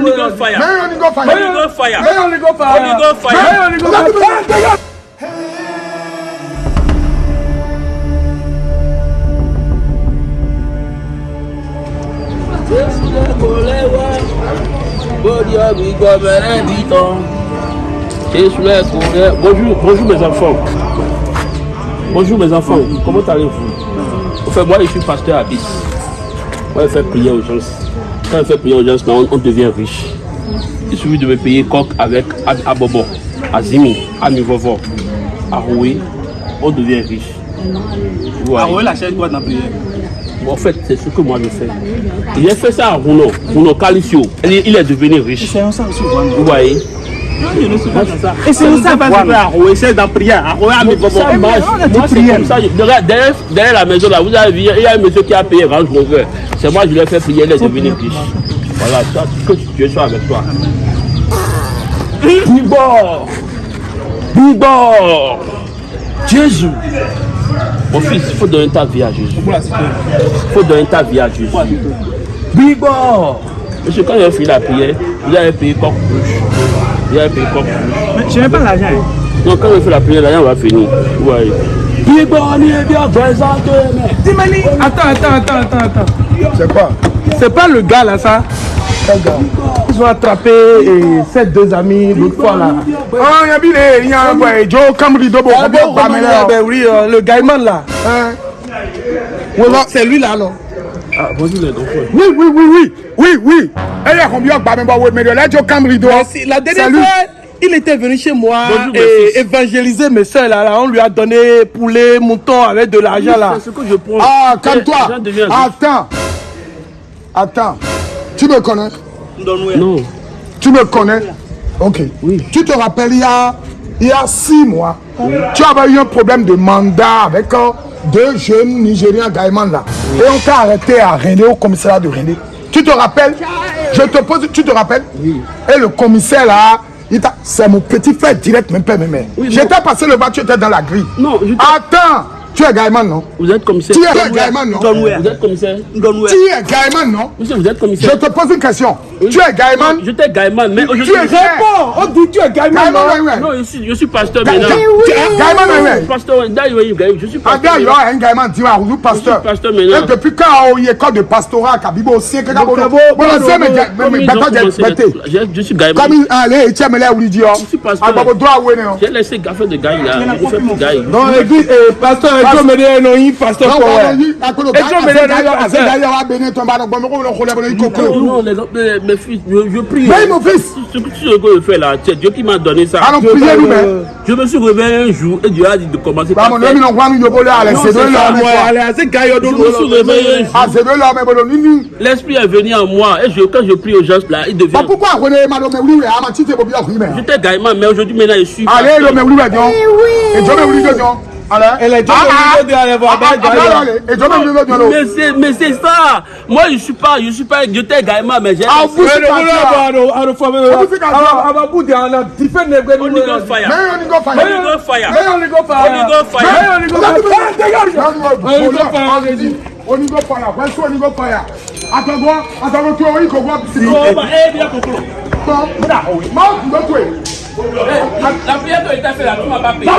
Holy Ghost fire. May Holy Ghost fire. Holy Ghost fire. May Holy Ghost fire. Holy Ghost fire. May Holy Ghost fire. Bonjour, bonjour mes enfants. Bonjour mes enfants, comment allez-vous? Enfin, moi je suis pasteur à Bis. Moi je fais prier aux gens. Quand je fais prier aux gens, on, on devient riche. Il suffit de me payer coq avec à, à Bobo, à Zimi, à Nivovo, à Roué, on devient riche. Ouais, la chaîne quoi dans en fait, c'est ce que moi je fais. Il a fait ça à Rouno, Rouno Calicio. Il, est- il est devenu riche. Vous voyez Pas. Et c'est ça, à Roué, c'est dans prière. Comme. Derrière, la maison, là, vous avez vu, il y a un monsieur qui a payé Range Rover. C'est moi, je l'ai fait prier, il est devenu riche. Voilà, ça, que Dieu soit avec toi. Bibor Bibor Jésus Mon fils, il faut donner ta vie à Jésus. Il faut donner ta vie à Jésus. Bibor Monsieur, quand il a fini la prière, vous avez payé Vous avez payé coq rouge. Je n'ai pas l'argent. Donc quand on fait la prière, l'argent va finir. Ouais. Il Dimani, attends, attends, attends, attends, attends. C'est quoi? C'est pas le gars là, ça? Quel gars? Ils ont attrapé et ces deux amis l'autre fois là. Ah, il y a bien les- il y a un boy, Joe Camry Dobo. Ah bon, ben oui, euh, le gaiman là. Hein? C'est lui là, non Ah, bonjour les enfants. Oui, oui, oui, oui, oui, oui. Et il y a combien de barmes, ouais, mais là, Joe Camry Dobo. Si, La dernière Salut. fois, il était venu chez moi Bonjour, et évangéliser mes soeurs là, là. On lui a donné poulet, mouton avec de l'argent là. C'est ce que je prends. Ah, calme-toi. deviennent- Attends. Attends. Tu me connais? Non. Tu me connais? Ok. Oui. Tu te rappelles, il y a, il y a six mois, tu avais eu un problème de mandat avec euh, deux jeunes Nigériens Gaïman là. Et on t'a arrêté à René, au commissariat de René. Tu te rappelles? Je te pose, tu te rappelles? Oui. Et le commissaire là, il t'a- c'est mon petit frère direct, même père, même mère. Oui, J'étais passé le bas, tu étais dans la grille. Non, je- Attends, tu es Gaïman non? Vous êtes commissaire. Tu es Gaïman non? Vous êtes commissaire. Tu es Gaïman non? Monsieur, vous êtes Je commissaire. te pose une question. Tu es Gaïman J'étais Gaïman, mais aujourd'hui. Tu es Réponds On dit tu es Gaïman, non. Non, je suis, je suis pasteur maintenant. Ga- Gaïman. Pasteur, je suis Ah, pasteur. gars, il y a un gamin qui va vous pasteur. Je suis pasteur maintenant. Et depuis quand il y a école de pastorat, Kabibo aussi, que bon, Bon, bon, bon, c'est mais je- Je suis Gaïman. Comme il allez, tu as mêlé où il dit Je suis pasteur. Ah, où est non. J'ai laissé gaffer de Gaï là. Je fais plus Gaï. Non, église, eh, pasteur, no yin pasteur Non, cause de- Et tu le gars- à ce pasteur. Mes fils, je, je prie. Mon fils, Ce que je fais là, c'est Dieu qui m'a donné ça. allons prier nous, mais. Je me suis réveillé un jour et Dieu a dit de commencer Bah, mon ami, non, quoi, nous, de Je me suis réveillé un jour. Ah. L'esprit est venu en moi et je, quand je prie aux gens là, il devient. Bah, pourquoi, René, madame, mais oui, mais, ma petite, c'est bien, oui, mais. J'étais gaïman, mais aujourd'hui maintenant je suis. Allez, pasteur. le mais oui, mais, non. Et Dieu, mais oui, mais, non. Allez. Elle est déjà Ah, ah. venue de aller voir Ah, ah, Abba, ah, Gaïa. allez, Et Dieu, mais mais. Mais c'est, mais c'est ça. Moi je suis pas, je suis pas, j'étais gaïman, mais j'ai. Ah, vous, c'est pas ça. Aba Budi, ana different name, Holy Ghost fire. Mais on y go fire. Holy Ghost fire. Ah. Where's Oh, bah, eh, bien, bon. La prière là, tu m'as pas payé. Ah,